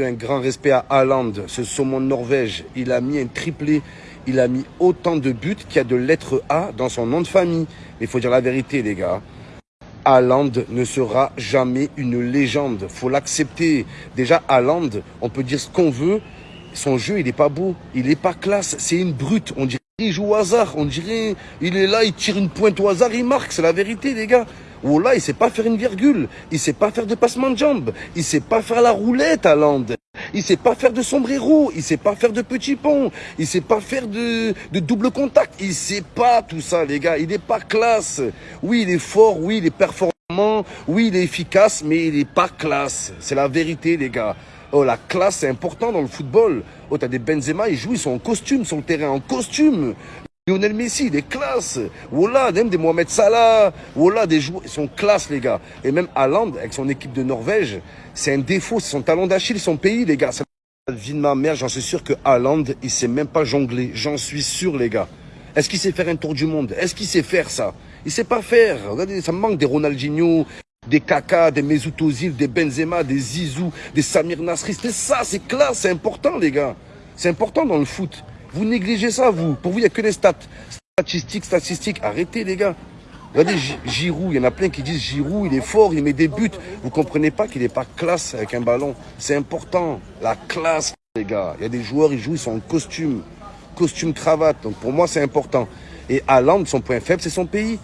Un grand respect à Haaland, ce saumon Norvège. Il a mis un triplé. Il a mis autant de buts qu'il y a de lettres A dans son nom de famille. Mais il faut dire la vérité, les gars. Haaland ne sera jamais une légende. faut l'accepter. Déjà, Haaland, on peut dire ce qu'on veut. Son jeu, il n'est pas beau. Il n'est pas classe. C'est une brute. On dirait qu'il joue au hasard. On dirait, il est là, il tire une pointe au hasard, il marque. C'est la vérité, les gars. Là, il sait pas faire une virgule. Il sait pas faire de passement de jambes. Il sait pas faire la roulette à Land. Il sait pas faire de sombrero. Il sait pas faire de petit pont. Il sait pas faire de, de double contact. Il sait pas tout ça, les gars. Il n'est pas classe. Oui, il est fort. Oui, il est performant. Oui, il est efficace, mais il n'est pas classe. C'est la vérité, les gars. Oh, la classe, c'est important dans le football. Oh, t'as des Benzema, ils jouent, ils sont en costume sur le terrain, en costume. Lionel Messi, des classes. Voilà, même des Mohamed Salah. Voilà, des joueurs. Ils sont classe, les gars. Et même Haaland, avec son équipe de Norvège, c'est un défaut. C'est son talent d'Achille, son pays, les gars. La vie de ma mère, j'en suis sûr que Haaland, il sait même pas jongler. J'en suis sûr, les gars. Est-ce qu'il sait faire un tour du monde? Est-ce qu'il sait faire ça? Il sait pas faire. Regardez, ça me manque des Ronaldinho, des Kaka, des Mesut Ozil, des Benzema, des Zizou, des Samir Nasri. C'est ça, c'est classe, c'est important, les gars. C'est important dans le foot. Vous négligez ça, vous. Pour vous, il n'y a que des stats. Statistiques, statistiques. Arrêtez, les gars. Regardez Giroud, il y en a plein qui disent Giroud, il est fort, il met des buts. Vous comprenez pas qu'il n'est pas classe avec un ballon. C'est important. La classe, les gars. Il y a des joueurs, ils jouent, ils sont en costume. Costume, cravate. Donc pour moi, c'est important. Et Haaland, son point faible, c'est son pays.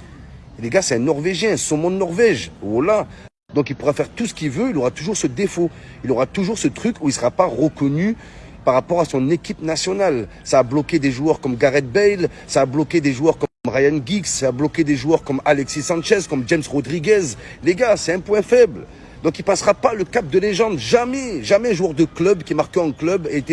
les gars, c'est un Norvégien, saumon de Norvège. Voilà. Donc il pourra faire tout ce qu'il veut, il aura toujours ce défaut. Il aura toujours ce truc où il ne sera pas reconnu par rapport à son équipe nationale. Ça a bloqué des joueurs comme Gareth Bale, ça a bloqué des joueurs comme Ryan Giggs, ça a bloqué des joueurs comme Alexis Sanchez, comme James Rodriguez. Les gars, c'est un point faible. Donc il passera pas le cap de légende. Jamais, jamais joueur de club qui est marqué en club a été